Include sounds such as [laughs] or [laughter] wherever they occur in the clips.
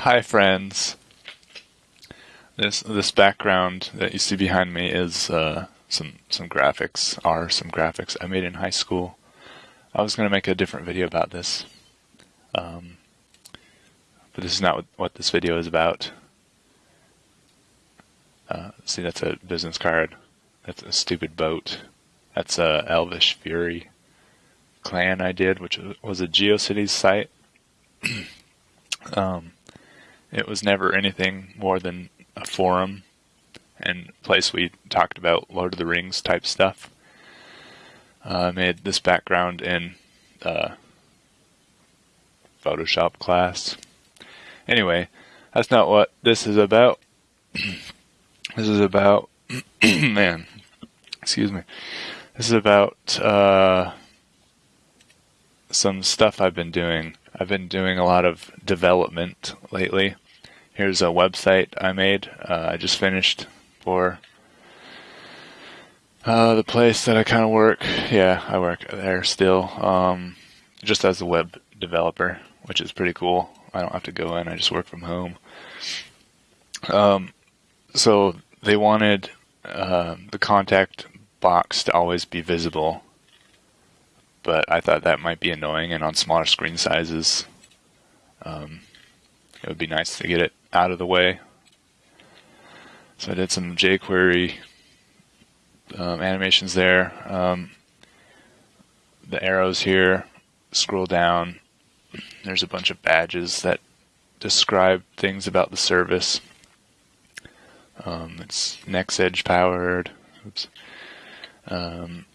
Hi friends. This this background that you see behind me is uh, some some graphics. Are some graphics I made in high school. I was going to make a different video about this, um, but this is not what, what this video is about. Uh, see, that's a business card. That's a stupid boat. That's a Elvish Fury clan I did, which was a GeoCities site. [clears throat] um, it was never anything more than a forum and place we talked about Lord of the Rings type stuff. Uh, I made this background in uh, Photoshop class. Anyway, that's not what this is about. [clears throat] this is about, [clears throat] man, excuse me. This is about uh, some stuff I've been doing I've been doing a lot of development lately. Here's a website I made. Uh, I just finished for uh, the place that I kind of work. Yeah, I work there still, um, just as a web developer, which is pretty cool. I don't have to go in. I just work from home. Um, so they wanted uh, the contact box to always be visible but I thought that might be annoying, and on smaller screen sizes, um, it would be nice to get it out of the way. So I did some jQuery um, animations there. Um, the arrows here, scroll down, there's a bunch of badges that describe things about the service. Um, it's NextEdge powered. Oops. Um,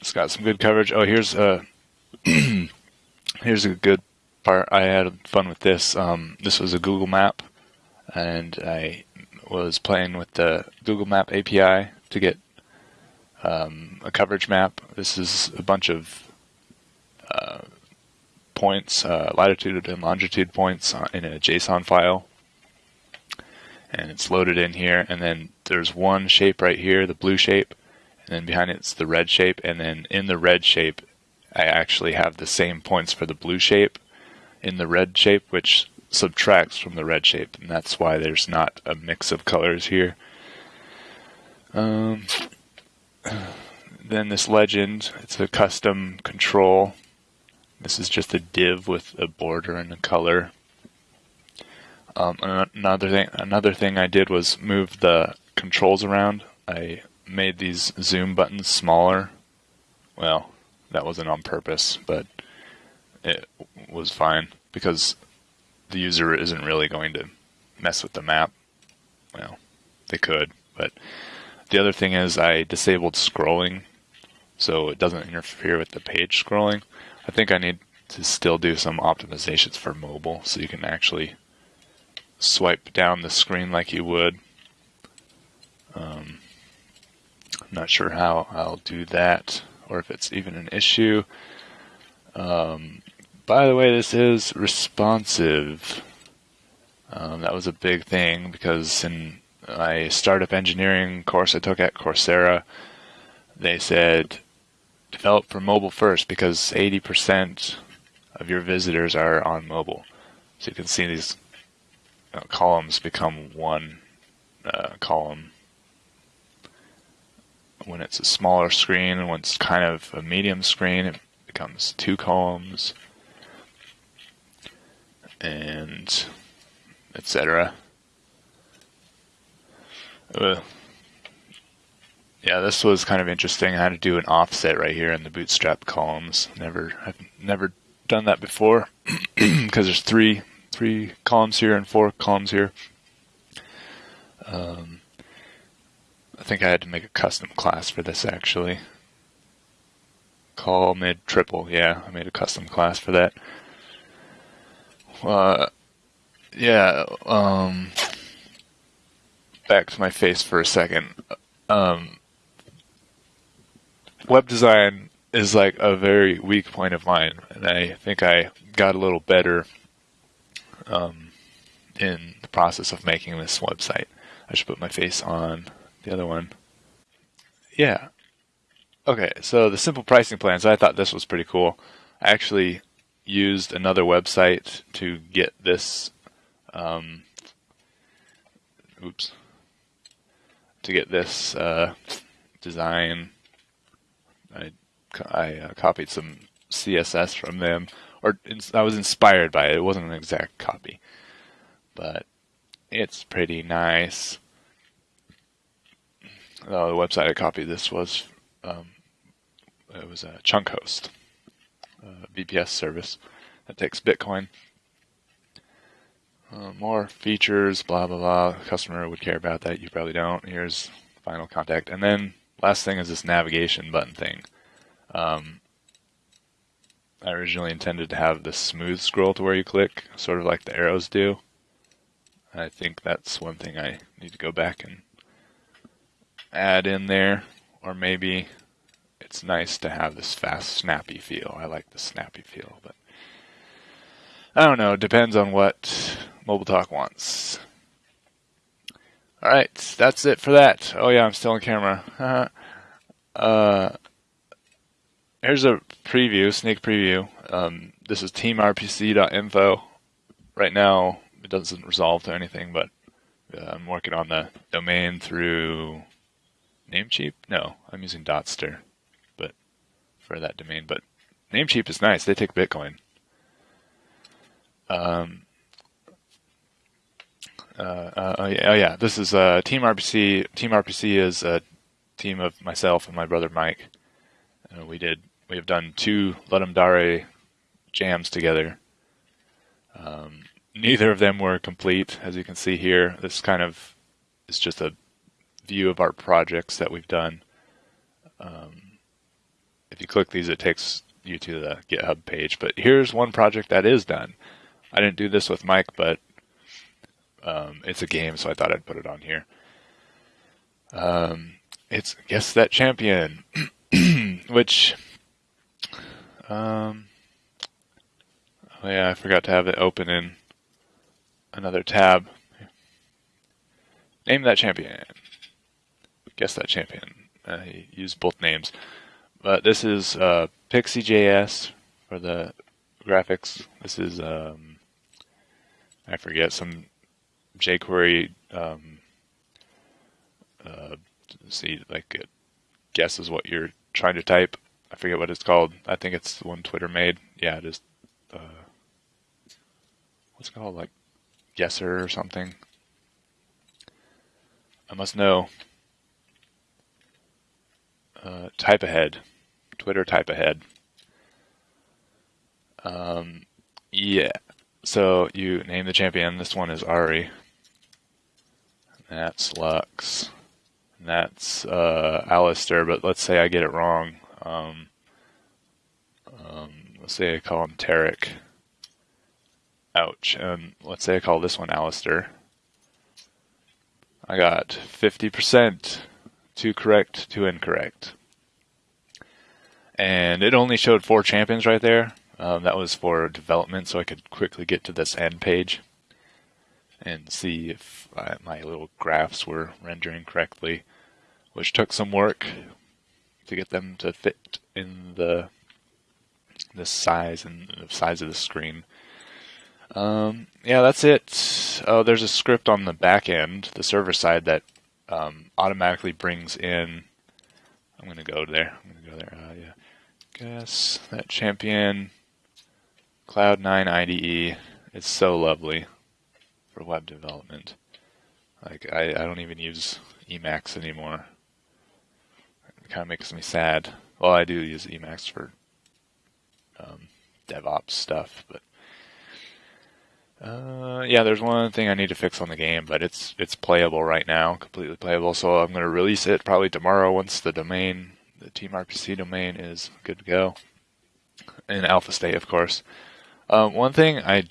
it's got some good coverage. Oh, here's a [clears throat] here's a good part. I had fun with this. Um, this was a Google Map, and I was playing with the Google Map API to get um, a coverage map. This is a bunch of uh, points, uh, latitude and longitude points in a JSON file. And it's loaded in here, and then there's one shape right here, the blue shape, and then behind it's the red shape, and then in the red shape, I actually have the same points for the blue shape in the red shape, which subtracts from the red shape, and that's why there's not a mix of colors here. Um, [sighs] then this legend, it's a custom control. This is just a div with a border and a color. Um, another thing, another thing I did was move the controls around. I made these zoom buttons smaller. Well, that wasn't on purpose, but it was fine because the user isn't really going to mess with the map. Well, they could, but the other thing is I disabled scrolling so it doesn't interfere with the page scrolling. I think I need to still do some optimizations for mobile so you can actually swipe down the screen like you would. Um, I'm not sure how I'll do that or if it's even an issue. Um, by the way, this is responsive. Um, that was a big thing because in my startup engineering course I took at Coursera, they said develop for mobile first because 80% of your visitors are on mobile. So you can see these uh, columns become one uh, column when it's a smaller screen and when it's kind of a medium screen, it becomes two columns and etc. Uh, yeah, this was kind of interesting. I had to do an offset right here in the bootstrap columns. Never, I've never done that before [clears throat] because there's three three columns here and four columns here. Um, I think I had to make a custom class for this actually. Call mid triple, yeah, I made a custom class for that. Uh, yeah, um, back to my face for a second. Um, web design is like a very weak point of mine, and I think I got a little better um, in the process of making this website. I should put my face on the other one. Yeah. Okay, so the simple pricing plans, I thought this was pretty cool. I actually used another website to get this. Um, oops. To get this uh, design, I I uh, copied some CSS from them, or I was inspired by it. It wasn't an exact copy, but it's pretty nice. Oh, the website I copied this was um, it was a ChunkHost, a VPS service that takes Bitcoin. Uh, more features, blah blah blah. Customer would care about that. You probably don't. Here's final contact, and then last thing is this navigation button thing. Um, I originally intended to have the smooth scroll to where you click, sort of like the arrows do. I think that's one thing I need to go back and add in there, or maybe it's nice to have this fast, snappy feel. I like the snappy feel, but I don't know. It depends on what Mobile Talk wants. All right, that's it for that. Oh yeah, I'm still on camera. [laughs] uh, here's a preview, sneak preview. Um, this is teamrpc.info. Right now, it doesn't resolve to anything, but uh, I'm working on the domain through Namecheap. No, I'm using Dotster, for that domain. But Namecheap is nice. They take Bitcoin. Um. Uh, uh, oh, yeah, oh this is uh, Team RPC. Team RPC is a team of myself and my brother Mike. Uh, we did. We have done two Ludum Dare jams together. Um, neither of them were complete, as you can see here. This kind of is just a view of our projects that we've done. Um, if you click these, it takes you to the GitHub page. But here's one project that is done. I didn't do this with Mike, but um, it's a game, so I thought I'd put it on here. Um, it's Guess That Champion, [clears throat] which, um, oh yeah, I forgot to have it open in another tab. Name that champion. Guess that champion. Uh, use both names. But this is uh, Pixi.js for the graphics. This is, um, I forget, some jQuery, um, uh, see, like, it guesses what you're trying to type. I forget what it's called. I think it's the one Twitter made. Yeah, it is. Uh, what's it called? Like guesser or something. I must know. Uh, type ahead. Twitter type ahead. Um, yeah. So you name the champion. This one is Ahri. That's Lux. And that's uh, Alistar, but let's say I get it wrong. Um, um, let's say I call him Taric. Ouch. And let's say I call this one Alistar. I got 50%, two correct, two incorrect. And it only showed four champions right there. Um, that was for development, so I could quickly get to this end page and see if uh, my little graphs were rendering correctly, which took some work to get them to fit in the the size and the size of the screen. Um, yeah, that's it. Oh, there's a script on the back end, the server side, that um, automatically brings in. I'm gonna go there. I'm gonna go there. Uh, yeah, guess that champion Cloud9 IDE. is so lovely for web development. Like I, I don't even use Emacs anymore. It kind of makes me sad. Well, I do use Emacs for um, DevOps stuff, but uh, yeah, there's one thing I need to fix on the game, but it's it's playable right now, completely playable. So I'm going to release it probably tomorrow once the domain, the Team RPC domain, is good to go. In alpha state, of course. Um, one thing I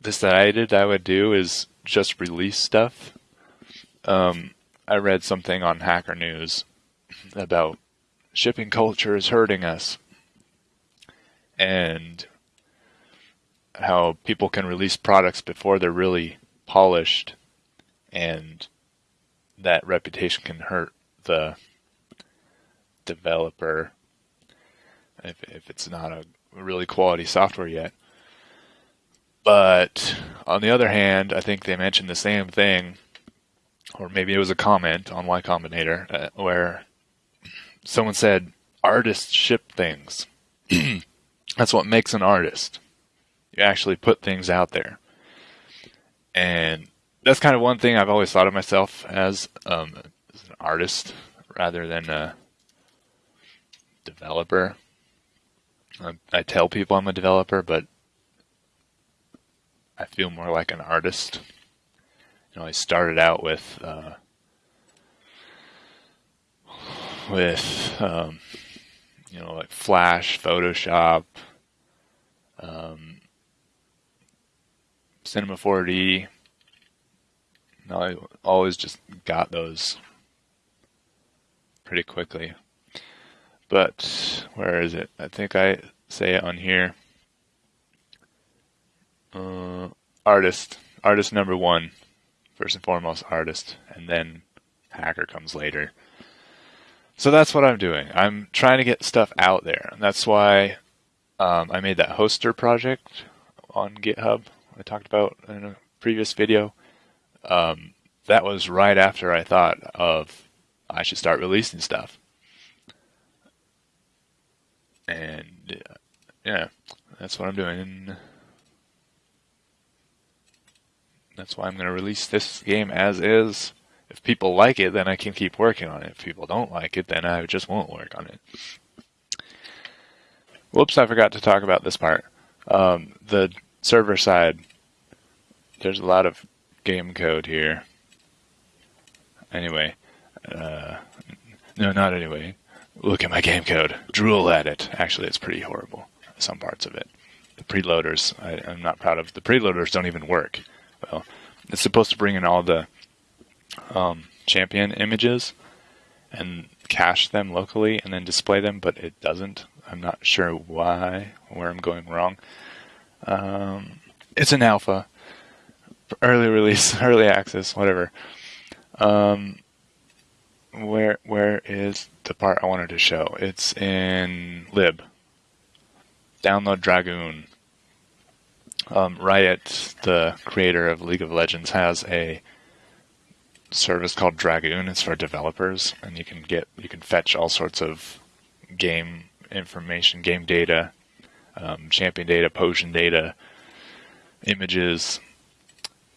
decided I would do is just release stuff. Um, I read something on Hacker News about shipping culture is hurting us, and how people can release products before they're really polished and that reputation can hurt the developer if, if it's not a really quality software yet. But on the other hand, I think they mentioned the same thing, or maybe it was a comment on Y Combinator uh, where someone said artists ship things. [clears throat] That's what makes an artist. You actually put things out there. And that's kind of one thing I've always thought of myself as, um, as an artist rather than a developer. I, I tell people I'm a developer, but I feel more like an artist. You know, I started out with uh, with um, you know like Flash, Photoshop, um, Cinema 4D. And I always just got those pretty quickly. But where is it? I think I say it on here. Uh, artist, artist number one, first and foremost, artist, and then hacker comes later. So that's what I'm doing. I'm trying to get stuff out there, and that's why um, I made that hoster project on GitHub. I talked about in a previous video. Um, that was right after I thought of I should start releasing stuff, and uh, yeah, that's what I'm doing. And that's why I'm going to release this game as is. If people like it, then I can keep working on it. If people don't like it, then I just won't work on it. Whoops, I forgot to talk about this part. Um, the server side, there's a lot of game code here. Anyway, uh, no, not anyway. Look at my game code. Drool at it. Actually, it's pretty horrible. Some parts of it. The preloaders, I, I'm not proud of. The preloaders don't even work. Well, it's supposed to bring in all the um, champion images and cache them locally and then display them, but it doesn't. I'm not sure why, where I'm going wrong. Um, it's an alpha, early release, [laughs] early access, whatever. Um, where where is the part I wanted to show? It's in lib. Download Dragoon. Um, Riot, the creator of League of Legends, has a service called Dragoon. It's for developers, and you can get you can fetch all sorts of game information, game data, um, champion data, potion data, images.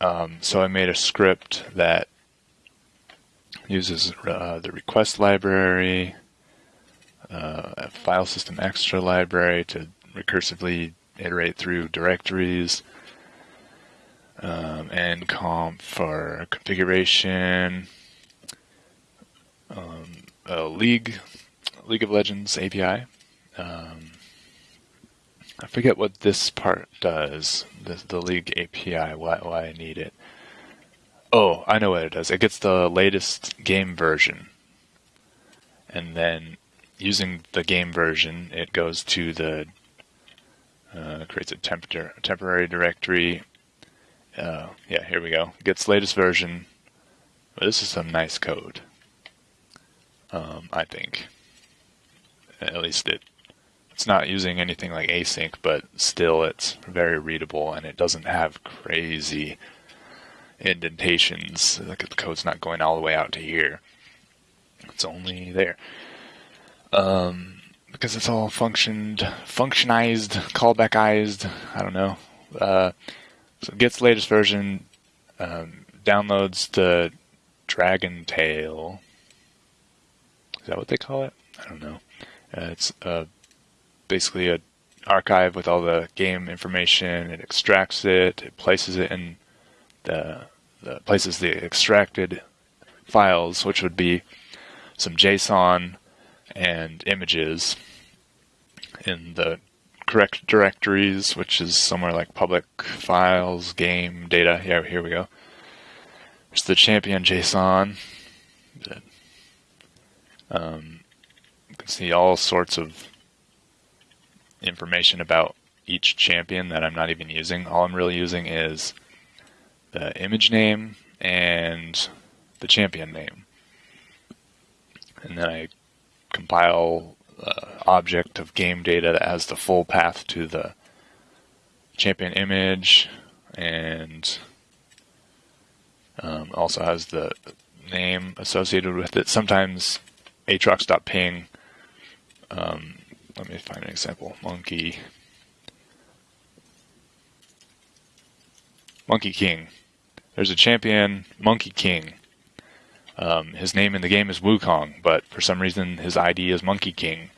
Um, so I made a script that uses uh, the request library, uh, a file system extra library to recursively iterate through directories, um, and comp for configuration, um, a League, League of Legends API. Um, I forget what this part does, the, the League API, why, why I need it. Oh, I know what it does. It gets the latest game version. And then using the game version, it goes to the uh, creates a tempor- temporary directory. Uh, yeah, here we go. Gets latest version. Well, this is some nice code. Um, I think. At least it. It's not using anything like async, but still it's very readable and it doesn't have crazy indentations. Like the code's not going all the way out to here. It's only there. Um, because it's all functioned, functionized, callbackized. I don't know. Uh, so gets latest version, um, downloads the Dragon Tail. Is that what they call it? I don't know. Uh, it's uh, basically a archive with all the game information. It extracts it. It places it in the, the places the extracted files, which would be some JSON and images in the correct directories, which is somewhere like public files, game, data. Yeah, here we go. There's the champion JSON. Um, you can see all sorts of information about each champion that I'm not even using. All I'm really using is the image name and the champion name. And then I compile uh, object of game data that has the full path to the champion image and um, also has the name associated with it. Sometimes atrox.ping, um, let me find an example, monkey, monkey king. There's a champion, monkey king. Um, his name in the game is Wukong, but for some reason his ID is Monkey King.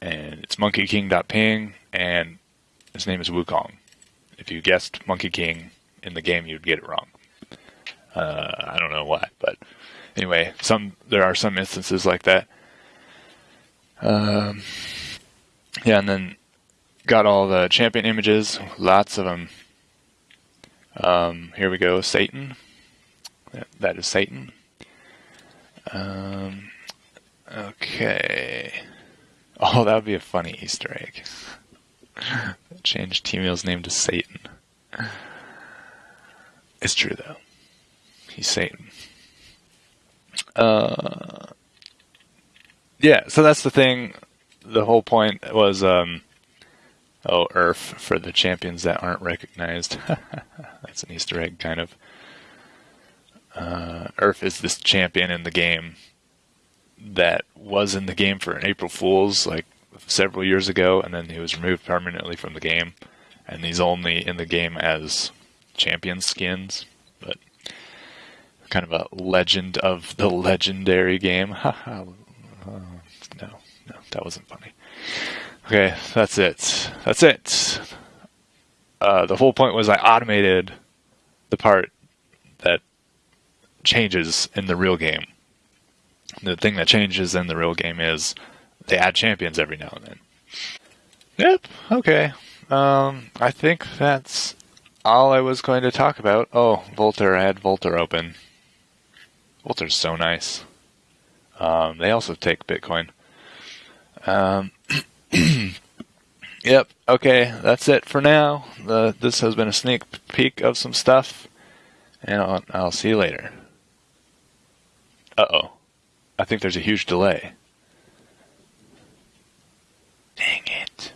And it's monkeyking.ping, and his name is Wukong. If you guessed Monkey King in the game, you'd get it wrong. Uh, I don't know why, but anyway, some there are some instances like that. Um, yeah, and then got all the champion images, lots of them. Um, here we go, Satan. That is Satan. Um, okay. Oh, that would be a funny Easter egg. [laughs] Change Teemo's name to Satan. It's true though. He's Satan. Uh, yeah, so that's the thing. The whole point was, um, oh, Urf for the champions that aren't recognized. [laughs] that's an Easter egg, kind of. Uh, Urf is this champion in the game that was in the game for an April Fool's like several years ago, and then he was removed permanently from the game, and he's only in the game as champion skins, but kind of a legend of the legendary game. [laughs] no, no, that wasn't funny. Okay, that's it. That's it. Uh, the whole point was I automated the part that changes in the real game. The thing that changes in the real game is they add champions every now and then. Yep, okay. Um, I think that's all I was going to talk about. Oh, Vultr, I had Vultr open. Vultr's so nice. Um, they also take Bitcoin. Um, [clears throat] Yep. Okay, that's it for now. The, this has been a sneak peek of some stuff, and I'll, I'll see you later. Uh oh. I think there's a huge delay. Dang it.